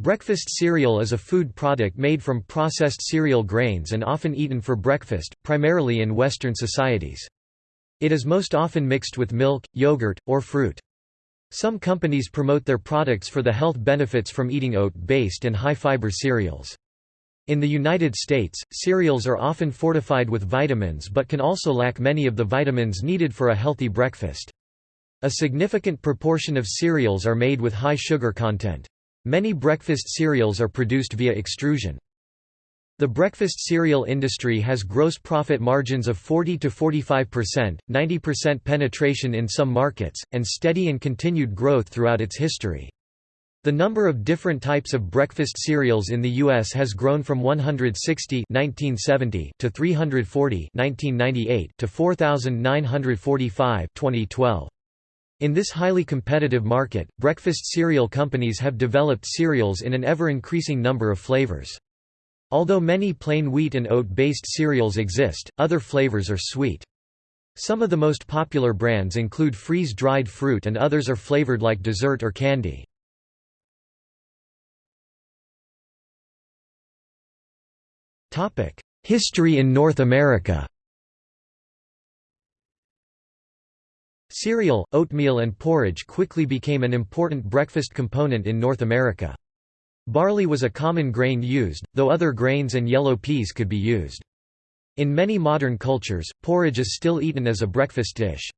Breakfast cereal is a food product made from processed cereal grains and often eaten for breakfast, primarily in Western societies. It is most often mixed with milk, yogurt, or fruit. Some companies promote their products for the health benefits from eating oat-based and high-fiber cereals. In the United States, cereals are often fortified with vitamins but can also lack many of the vitamins needed for a healthy breakfast. A significant proportion of cereals are made with high sugar content. Many breakfast cereals are produced via extrusion. The breakfast cereal industry has gross profit margins of 40 to 45%, 90% penetration in some markets, and steady and continued growth throughout its history. The number of different types of breakfast cereals in the U.S. has grown from 160 1970 to 340 1998 to 4,945 2012. In this highly competitive market, breakfast cereal companies have developed cereals in an ever-increasing number of flavors. Although many plain wheat and oat-based cereals exist, other flavors are sweet. Some of the most popular brands include freeze-dried fruit and others are flavored like dessert or candy. History in North America Cereal, oatmeal and porridge quickly became an important breakfast component in North America. Barley was a common grain used, though other grains and yellow peas could be used. In many modern cultures, porridge is still eaten as a breakfast dish.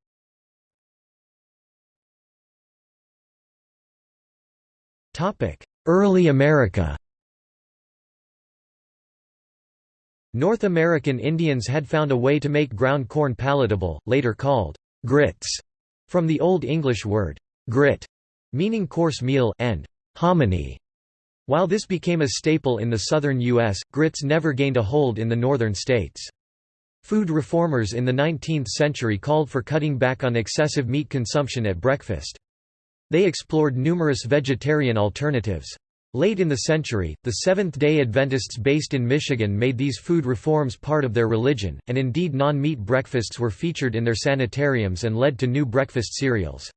Early America North American Indians had found a way to make ground corn palatable, later called grits, from the Old English word grit, meaning coarse meal, and hominy. While this became a staple in the southern U.S., grits never gained a hold in the northern states. Food reformers in the 19th century called for cutting back on excessive meat consumption at breakfast. They explored numerous vegetarian alternatives. Late in the century, the Seventh-day Adventists based in Michigan made these food reforms part of their religion, and indeed non-meat breakfasts were featured in their sanitariums and led to new breakfast cereals.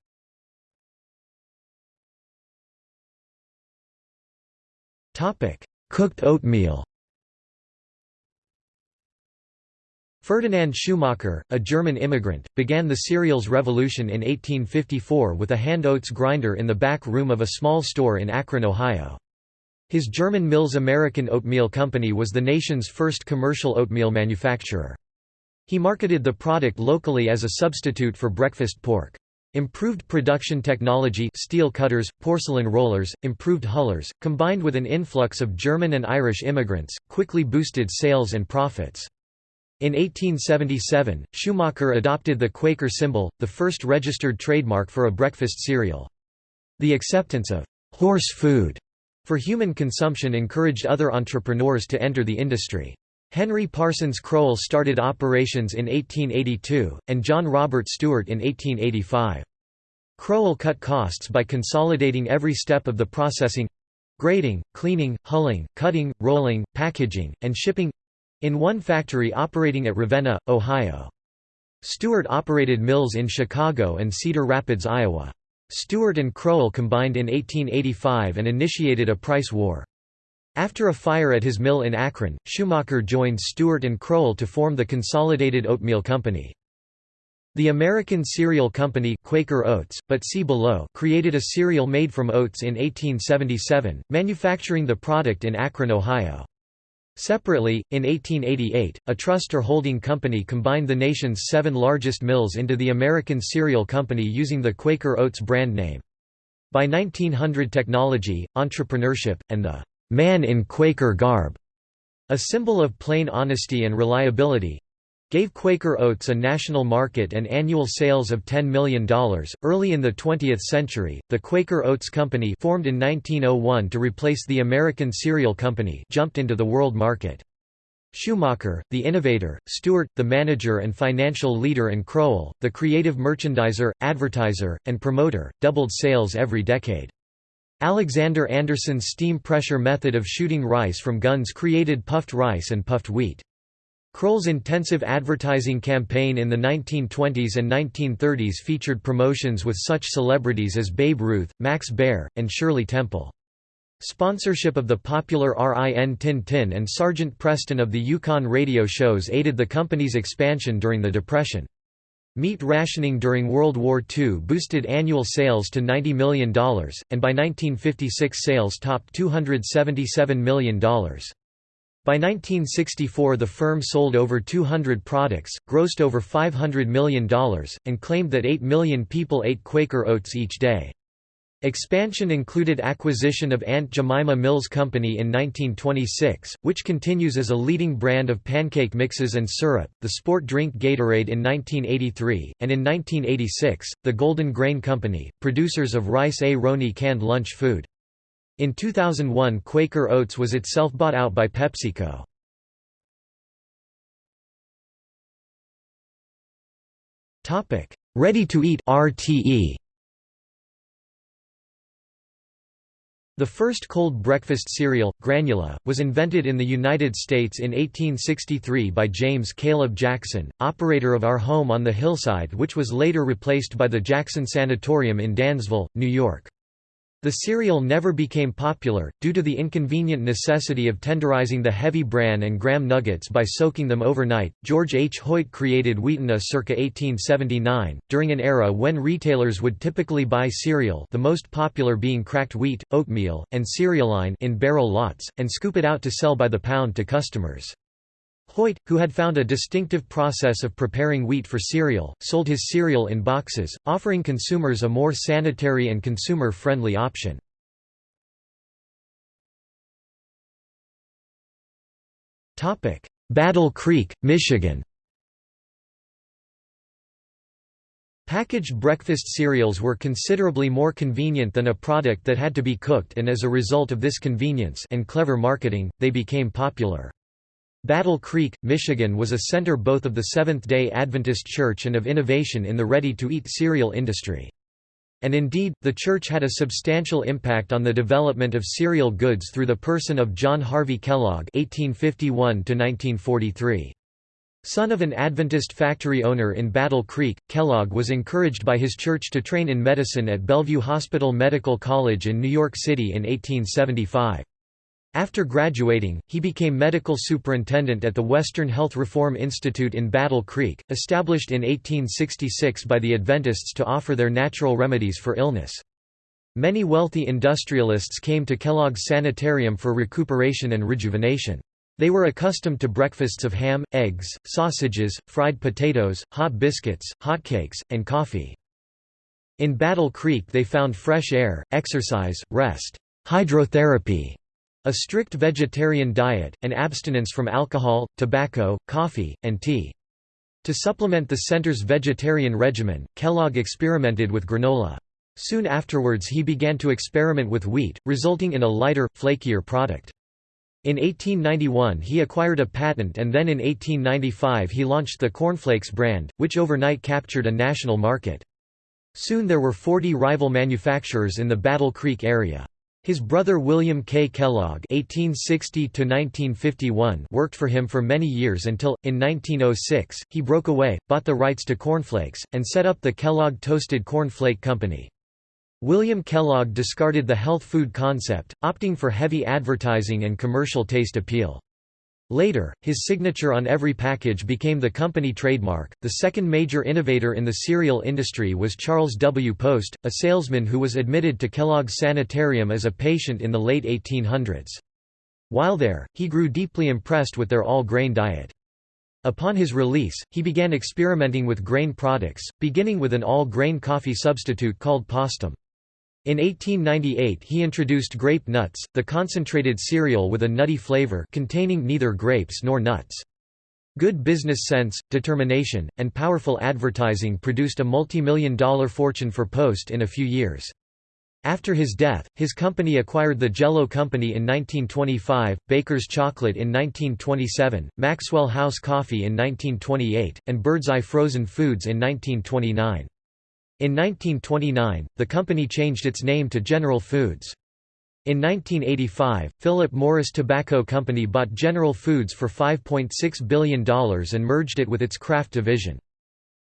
Cooked oatmeal Ferdinand Schumacher, a German immigrant, began the cereals revolution in 1854 with a hand oats grinder in the back room of a small store in Akron, Ohio. His German Mills American Oatmeal Company was the nation's first commercial oatmeal manufacturer. He marketed the product locally as a substitute for breakfast pork. Improved production technology steel cutters, porcelain rollers, improved hullers, combined with an influx of German and Irish immigrants, quickly boosted sales and profits. In 1877, Schumacher adopted the Quaker symbol, the first registered trademark for a breakfast cereal. The acceptance of «horse food» for human consumption encouraged other entrepreneurs to enter the industry. Henry Parsons Crowell started operations in 1882, and John Robert Stewart in 1885. Crowell cut costs by consolidating every step of the processing—grading, cleaning, hulling, cutting, rolling, packaging, and shipping—in one factory operating at Ravenna, Ohio. Stewart operated mills in Chicago and Cedar Rapids, Iowa. Stewart and Crowell combined in 1885 and initiated a price war. After a fire at his mill in Akron, Schumacher joined Stewart and Crowell to form the Consolidated Oatmeal Company. The American Cereal Company Quaker Oats, but see below created a cereal made from oats in 1877, manufacturing the product in Akron, Ohio. Separately, in 1888, a trust or holding company combined the nation's seven largest mills into the American Cereal Company using the Quaker Oats brand name. By 1900 technology, entrepreneurship, and the "'man in Quaker garb' a symbol of plain honesty and reliability, gave Quaker Oats a national market and annual sales of $10 million. Early in the 20th century, the Quaker Oats Company, formed in 1901 to replace the American Cereal Company, jumped into the world market. Schumacher, the innovator, Stewart, the manager and financial leader and Crowell, the creative merchandiser, advertiser, and promoter, doubled sales every decade. Alexander Anderson's steam pressure method of shooting rice from guns created puffed rice and puffed wheat. Crowell's intensive advertising campaign in the 1920s and 1930s featured promotions with such celebrities as Babe Ruth, Max Baer, and Shirley Temple. Sponsorship of the popular RIN Tin Tin and Sergeant Preston of the Yukon radio shows aided the company's expansion during the Depression. Meat rationing during World War II boosted annual sales to $90 million, and by 1956 sales topped $277 million. By 1964 the firm sold over 200 products, grossed over $500 million, and claimed that 8 million people ate Quaker oats each day. Expansion included acquisition of Aunt Jemima Mills Company in 1926, which continues as a leading brand of pancake mixes and syrup, the sport drink Gatorade in 1983, and in 1986, the Golden Grain Company, producers of Rice-A-Roni canned lunch food. In 2001 Quaker Oats was itself bought out by PepsiCo. Ready-to-eat RTE The first cold breakfast cereal, granula, was invented in the United States in 1863 by James Caleb Jackson, operator of Our Home on the Hillside which was later replaced by the Jackson Sanatorium in Dansville, New York. The cereal never became popular, due to the inconvenient necessity of tenderizing the heavy bran and graham nuggets by soaking them overnight. George H. Hoyt created Wheatena uh, circa 1879, during an era when retailers would typically buy cereal the most popular being cracked wheat, oatmeal, and cerealine in barrel lots, and scoop it out to sell by the pound to customers. Hoyt, who had found a distinctive process of preparing wheat for cereal, sold his cereal in boxes, offering consumers a more sanitary and consumer-friendly option. Battle Creek, Michigan Packaged breakfast cereals were considerably more convenient than a product that had to be cooked and as a result of this convenience and clever marketing, they became popular. Battle Creek, Michigan was a center both of the Seventh-day Adventist Church and of innovation in the ready-to-eat cereal industry. And indeed, the church had a substantial impact on the development of cereal goods through the person of John Harvey Kellogg (1851–1943). Son of an Adventist factory owner in Battle Creek, Kellogg was encouraged by his church to train in medicine at Bellevue Hospital Medical College in New York City in 1875. After graduating, he became medical superintendent at the Western Health Reform Institute in Battle Creek, established in 1866 by the Adventists to offer their natural remedies for illness. Many wealthy industrialists came to Kellogg's sanitarium for recuperation and rejuvenation. They were accustomed to breakfasts of ham, eggs, sausages, fried potatoes, hot biscuits, hotcakes, and coffee. In Battle Creek they found fresh air, exercise, rest, hydrotherapy, a strict vegetarian diet, and abstinence from alcohol, tobacco, coffee, and tea. To supplement the center's vegetarian regimen, Kellogg experimented with granola. Soon afterwards he began to experiment with wheat, resulting in a lighter, flakier product. In 1891 he acquired a patent and then in 1895 he launched the Cornflakes brand, which overnight captured a national market. Soon there were 40 rival manufacturers in the Battle Creek area. His brother William K. Kellogg (1860–1951) worked for him for many years until, in 1906, he broke away, bought the rights to cornflakes, and set up the Kellogg Toasted Corn Flake Company. William Kellogg discarded the health food concept, opting for heavy advertising and commercial taste appeal. Later, his signature on every package became the company trademark. The second major innovator in the cereal industry was Charles W. Post, a salesman who was admitted to Kellogg's Sanitarium as a patient in the late 1800s. While there, he grew deeply impressed with their all-grain diet. Upon his release, he began experimenting with grain products, beginning with an all-grain coffee substitute called Postum. In 1898 he introduced grape nuts, the concentrated cereal with a nutty flavor containing neither grapes nor nuts. Good business sense, determination, and powerful advertising produced a multi-million dollar fortune for Post in a few years. After his death, his company acquired the Jell-O Company in 1925, Baker's Chocolate in 1927, Maxwell House Coffee in 1928, and Birdseye Frozen Foods in 1929. In 1929, the company changed its name to General Foods. In 1985, Philip Morris Tobacco Company bought General Foods for $5.6 billion and merged it with its Kraft division.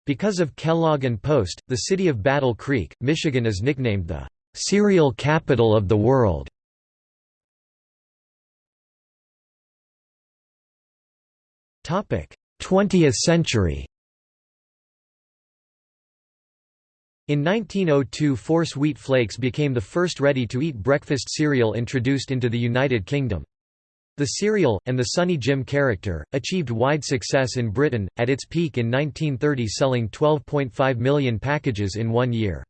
Because of Kellogg and Post, the city of Battle Creek, Michigan is nicknamed the "...cereal capital of the world". Twentieth century In 1902 Force wheat flakes became the first ready-to-eat breakfast cereal introduced into the United Kingdom. The cereal, and the Sunny Jim character, achieved wide success in Britain, at its peak in 1930 selling 12.5 million packages in one year.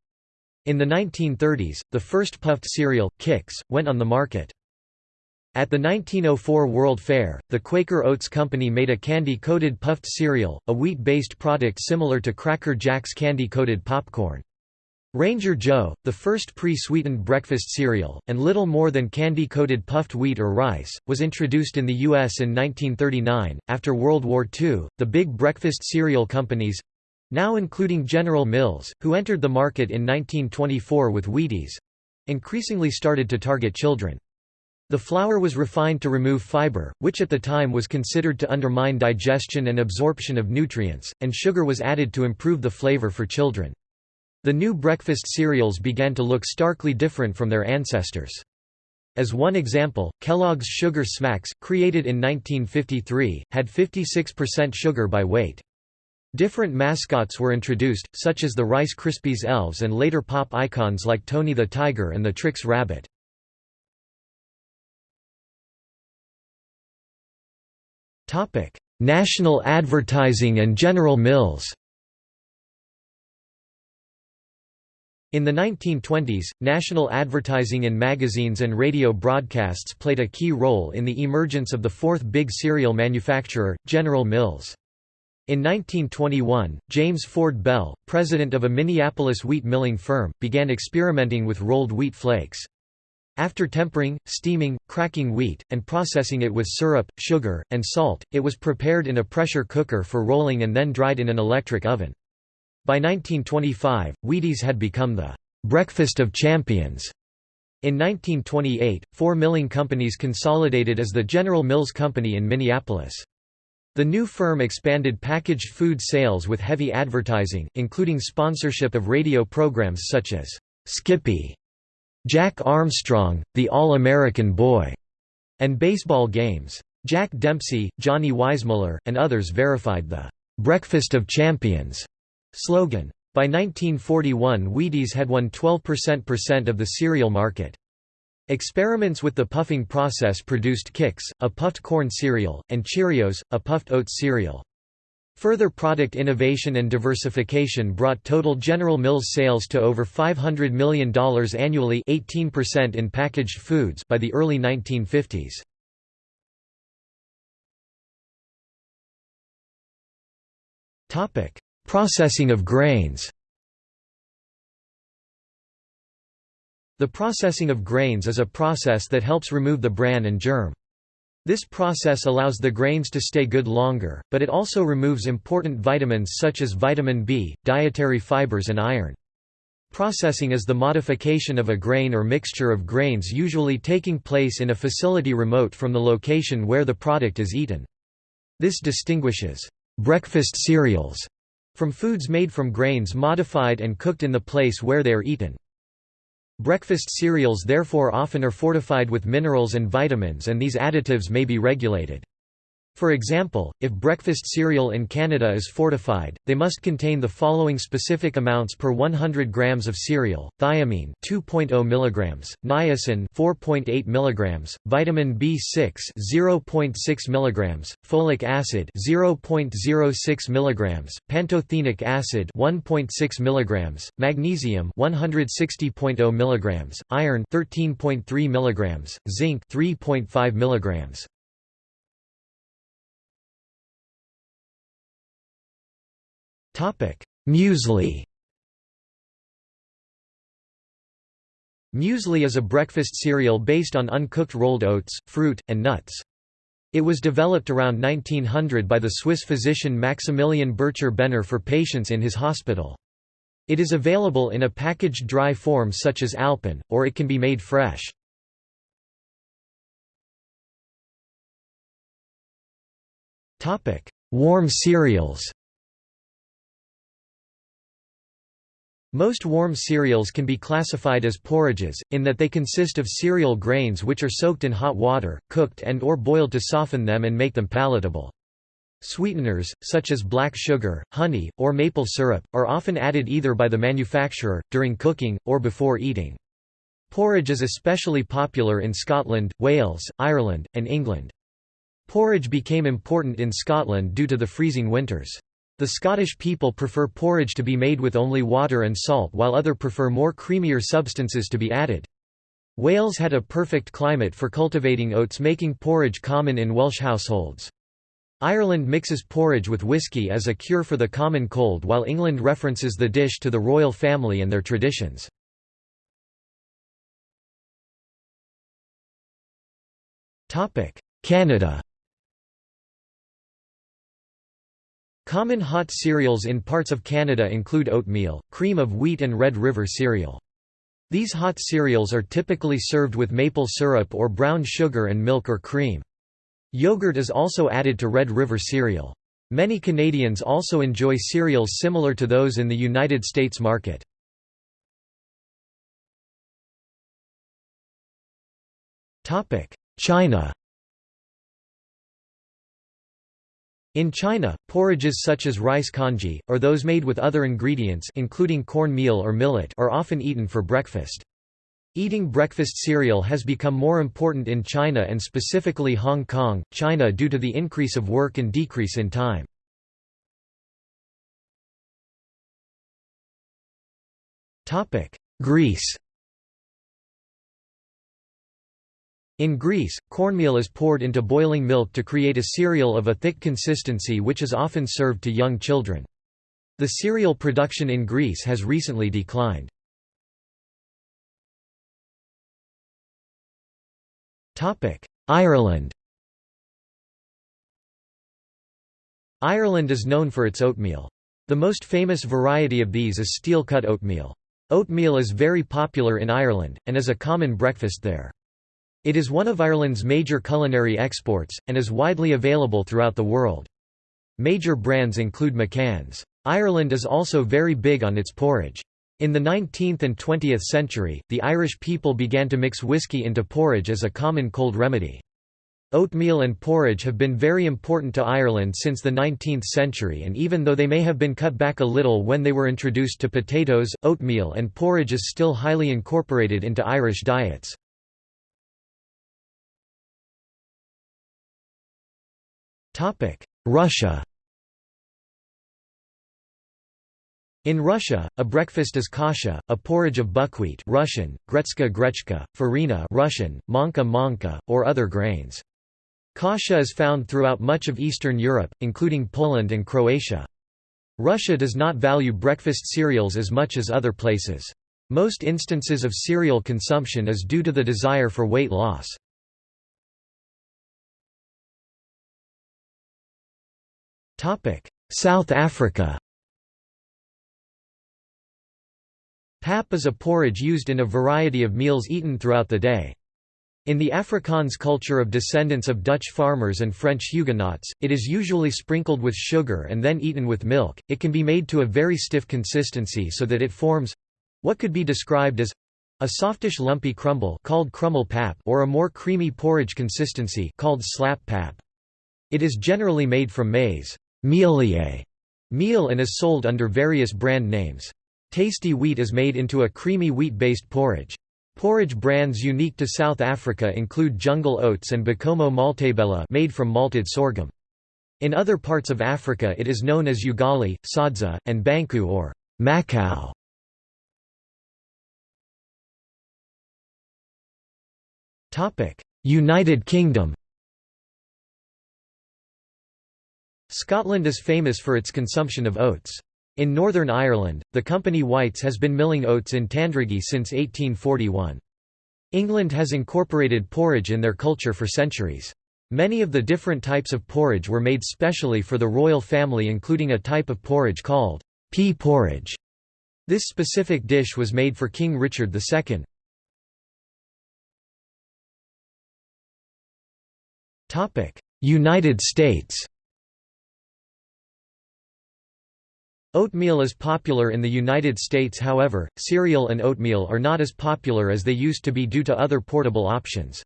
In the 1930s, the first puffed cereal, Kix, went on the market. At the 1904 World Fair, the Quaker Oats Company made a candy-coated puffed cereal, a wheat-based product similar to Cracker Jack's candy-coated popcorn. Ranger Joe, the first pre-sweetened breakfast cereal, and little more than candy-coated puffed wheat or rice, was introduced in the U.S. in 1939. After World War II, the big breakfast cereal companies—now including General Mills, who entered the market in 1924 with Wheaties—increasingly started to target children. The flour was refined to remove fiber, which at the time was considered to undermine digestion and absorption of nutrients, and sugar was added to improve the flavor for children. The new breakfast cereals began to look starkly different from their ancestors. As one example, Kellogg's Sugar Smacks, created in 1953, had 56% sugar by weight. Different mascots were introduced, such as the Rice Krispies elves and later pop icons like Tony the Tiger and the Trix Rabbit. National Advertising and General Mills In the 1920s, national advertising in magazines and radio broadcasts played a key role in the emergence of the fourth big cereal manufacturer, General Mills. In 1921, James Ford Bell, president of a Minneapolis wheat milling firm, began experimenting with rolled wheat flakes. After tempering, steaming, cracking wheat, and processing it with syrup, sugar, and salt, it was prepared in a pressure cooker for rolling and then dried in an electric oven. By 1925, Wheaties had become the «breakfast of champions». In 1928, four milling companies consolidated as the General Mills Company in Minneapolis. The new firm expanded packaged food sales with heavy advertising, including sponsorship of radio programs such as Skippy, Jack Armstrong, The All-American Boy, and baseball games. Jack Dempsey, Johnny Weissmuller, and others verified the "'Breakfast of Champions' Slogan. By 1941 Wheaties had won 12% of the cereal market. Experiments with the puffing process produced Kix, a puffed corn cereal, and Cheerios, a puffed oat cereal. Further product innovation and diversification brought total General Mills sales to over $500 million annually 18% in packaged foods by the early 1950s. Processing of grains The processing of grains is a process that helps remove the bran and germ. This process allows the grains to stay good longer, but it also removes important vitamins such as vitamin B, dietary fibers and iron. Processing is the modification of a grain or mixture of grains usually taking place in a facility remote from the location where the product is eaten. This distinguishes breakfast cereals from foods made from grains modified and cooked in the place where they are eaten. Breakfast cereals therefore often are fortified with minerals and vitamins and these additives may be regulated. For example, if breakfast cereal in Canada is fortified, they must contain the following specific amounts per 100 grams of cereal: thiamine 2.0 mg, niacin 4.8 mg, vitamin B6 0.6 mg, folic acid 0.06 mg, pantothenic acid 1.6 mg, magnesium 160.0 mg, iron 13.3 mg, zinc 3.5 mg. Muesli Muesli is a breakfast cereal based on uncooked rolled oats, fruit, and nuts. It was developed around 1900 by the Swiss physician Maximilian Bircher Benner for patients in his hospital. It is available in a packaged dry form such as Alpen, or it can be made fresh. Warm cereals Most warm cereals can be classified as porridges, in that they consist of cereal grains which are soaked in hot water, cooked and or boiled to soften them and make them palatable. Sweeteners, such as black sugar, honey, or maple syrup, are often added either by the manufacturer, during cooking, or before eating. Porridge is especially popular in Scotland, Wales, Ireland, and England. Porridge became important in Scotland due to the freezing winters. The Scottish people prefer porridge to be made with only water and salt while other prefer more creamier substances to be added. Wales had a perfect climate for cultivating oats making porridge common in Welsh households. Ireland mixes porridge with whisky as a cure for the common cold while England references the dish to the royal family and their traditions. Canada Common hot cereals in parts of Canada include oatmeal, cream of wheat and Red River cereal. These hot cereals are typically served with maple syrup or brown sugar and milk or cream. Yogurt is also added to Red River cereal. Many Canadians also enjoy cereals similar to those in the United States market. China In China, porridges such as rice congee, or those made with other ingredients including corn meal or millet are often eaten for breakfast. Eating breakfast cereal has become more important in China and specifically Hong Kong, China due to the increase of work and decrease in time. Greece In Greece, cornmeal is poured into boiling milk to create a cereal of a thick consistency which is often served to young children. The cereal production in Greece has recently declined. Ireland Ireland is known for its oatmeal. The most famous variety of these is steel-cut oatmeal. Oatmeal is very popular in Ireland, and is a common breakfast there. It is one of Ireland's major culinary exports, and is widely available throughout the world. Major brands include McCann's. Ireland is also very big on its porridge. In the 19th and 20th century, the Irish people began to mix whiskey into porridge as a common cold remedy. Oatmeal and porridge have been very important to Ireland since the 19th century and even though they may have been cut back a little when they were introduced to potatoes, oatmeal and porridge is still highly incorporated into Irish diets. Russia In Russia, a breakfast is kasha, a porridge of buckwheat Russian, gretska grechka, farina Russian, manka manka, or other grains. Kasha is found throughout much of Eastern Europe, including Poland and Croatia. Russia does not value breakfast cereals as much as other places. Most instances of cereal consumption is due to the desire for weight loss. South Africa Pap is a porridge used in a variety of meals eaten throughout the day. In the Afrikaans culture of descendants of Dutch farmers and French Huguenots, it is usually sprinkled with sugar and then eaten with milk. It can be made to a very stiff consistency so that it forms what could be described as a softish lumpy crumble called krummel pap or a more creamy porridge consistency called slap pap. It is generally made from maize mealier meal and is sold under various brand names. Tasty wheat is made into a creamy wheat-based porridge. Porridge brands unique to South Africa include Jungle Oats and Bokomo Maltabella made from malted sorghum. In other parts of Africa it is known as ugali, sadza, and banku or macau. United Kingdom Scotland is famous for its consumption of oats. In Northern Ireland, the company Whites has been milling oats in Tandragee since 1841. England has incorporated porridge in their culture for centuries. Many of the different types of porridge were made specially for the royal family including a type of porridge called pea porridge. This specific dish was made for King Richard II. United States Oatmeal is popular in the United States however, cereal and oatmeal are not as popular as they used to be due to other portable options.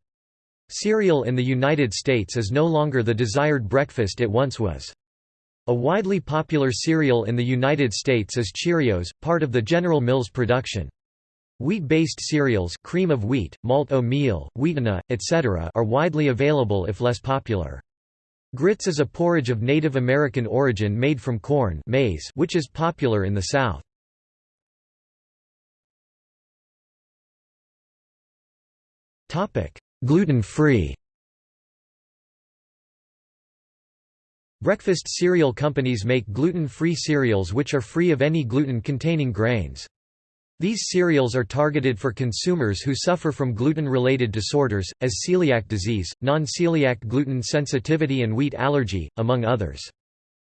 Cereal in the United States is no longer the desired breakfast it once was. A widely popular cereal in the United States is Cheerios, part of the General Mills production. Wheat-based cereals cream of wheat, malt o meal, wheatena, etc. are widely available if less popular. Grits is a porridge of Native American origin made from corn maize which is popular in the South. Gluten-free Breakfast cereal companies make gluten-free cereals which are free of any gluten-containing grains. These cereals are targeted for consumers who suffer from gluten-related disorders, as celiac disease, non-celiac gluten sensitivity and wheat allergy, among others.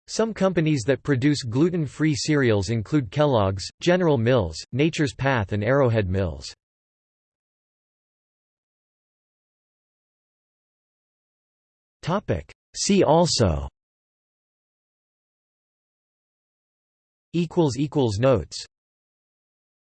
Some companies that produce gluten-free cereals include Kellogg's, General Mills, Nature's Path and Arrowhead Mills. See also Notes